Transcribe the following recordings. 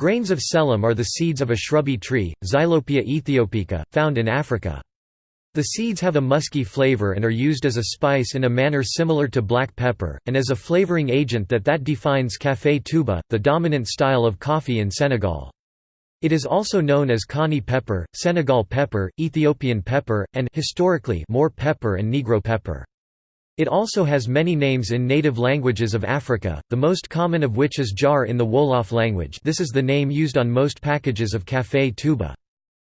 Grains of selim are the seeds of a shrubby tree, Xylopia aethiopica, found in Africa. The seeds have a musky flavor and are used as a spice in a manner similar to black pepper, and as a flavoring agent that that defines café Touba, the dominant style of coffee in Senegal. It is also known as Kani pepper, Senegal pepper, Ethiopian pepper, and historically Moor pepper and Negro pepper. It also has many names in native languages of Africa, the most common of which is djar in the Wolof language this is the name used on most packages of café Touba.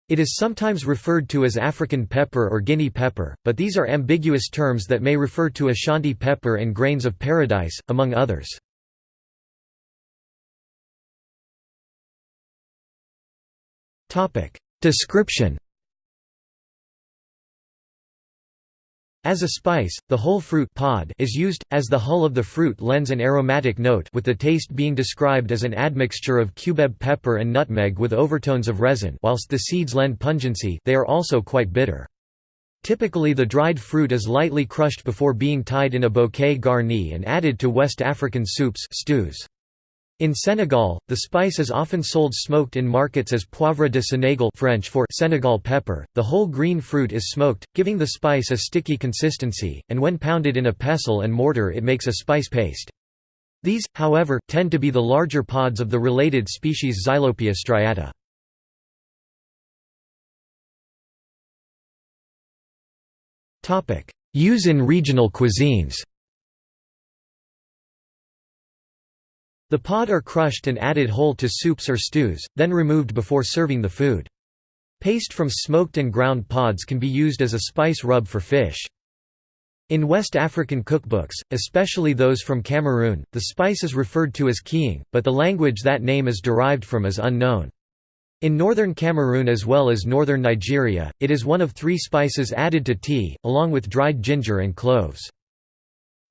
It is sometimes referred to as African pepper or Guinea pepper, but these are ambiguous terms that may refer to Ashanti pepper and grains of paradise, among others. Description As a spice, the whole fruit pod is used, as the hull of the fruit lends an aromatic note with the taste being described as an admixture of cubeb pepper and nutmeg with overtones of resin whilst the seeds lend pungency they are also quite bitter. Typically the dried fruit is lightly crushed before being tied in a bouquet garni and added to West African soups stews. In Senegal, the spice is often sold smoked in markets as poivre de Sénégal French for Senegal pepper. The whole green fruit is smoked, giving the spice a sticky consistency, and when pounded in a pestle and mortar it makes a spice paste. These, however, tend to be the larger pods of the related species Xylopia striata. Use in regional cuisines The pod are crushed and added whole to soups or stews, then removed before serving the food. Paste from smoked and ground pods can be used as a spice rub for fish. In West African cookbooks, especially those from Cameroon, the spice is referred to as kiing, but the language that name is derived from is unknown. In northern Cameroon as well as northern Nigeria, it is one of three spices added to tea, along with dried ginger and cloves.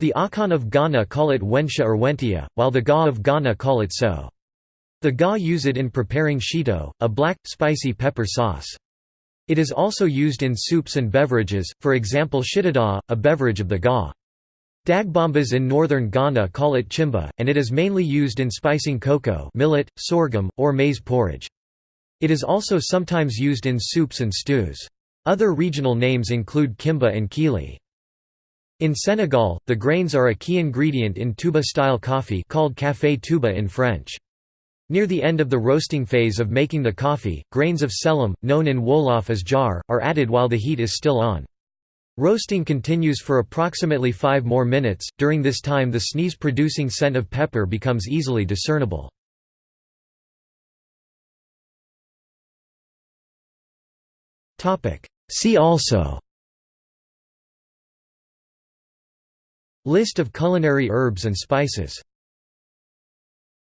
The Akan of Ghana call it Wensha or Wentia, while the Ga of Ghana call it so. The Ga use it in preparing shito, a black, spicy pepper sauce. It is also used in soups and beverages, for example shittada, a beverage of the Ga. Dagbombas in northern Ghana call it chimba, and it is mainly used in spicing koko millet, sorghum, or maize porridge. It is also sometimes used in soups and stews. Other regional names include kimba and kili. In Senegal, the grains are a key ingredient in Touba-style coffee called café Touba in French. Near the end of the roasting phase of making the coffee, grains of selim, known in Wolof as djar, are added while the heat is still on. Roasting continues for approximately 5 more minutes, during this time the sneeze-producing scent of pepper becomes easily discernible. See also List of culinary herbs and spices